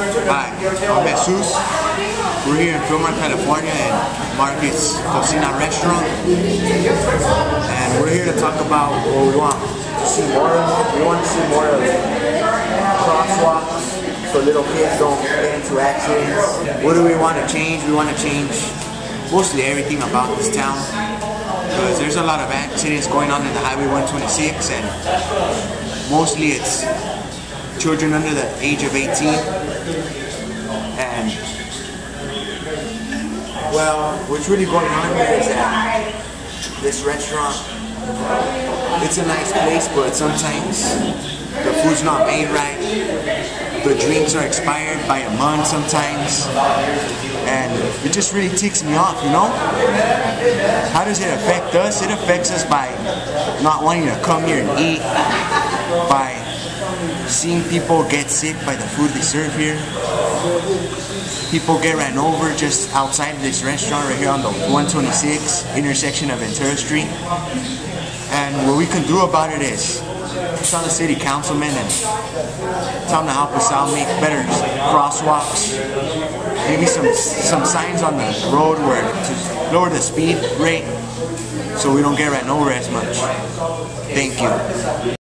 Hi, I'm Jesus. We're here in Fremont, California at Marcus Cocina Restaurant. And we're here to talk about what we want to see more of. We want to see more of crosswalks so little kids don't get into accidents. What do we want to change? We want to change mostly everything about this town because there's a lot of accidents going on in the Highway 126 and mostly it's children under the age of 18 and well what's really going on here is that this restaurant it's a nice place but sometimes the food's not made right. The drinks are expired by a month sometimes. And it just really ticks me off you know? How does it affect us? It affects us by not wanting to come here and eat by seeing people get sick by the food they serve here. People get ran over just outside this restaurant right here on the 126 intersection of Ventura Street. And what we can do about it is tell the city councilman and tell them to help us out, make better crosswalks, maybe some some signs on the road where to lower the speed rate so we don't get ran over as much. Thank you.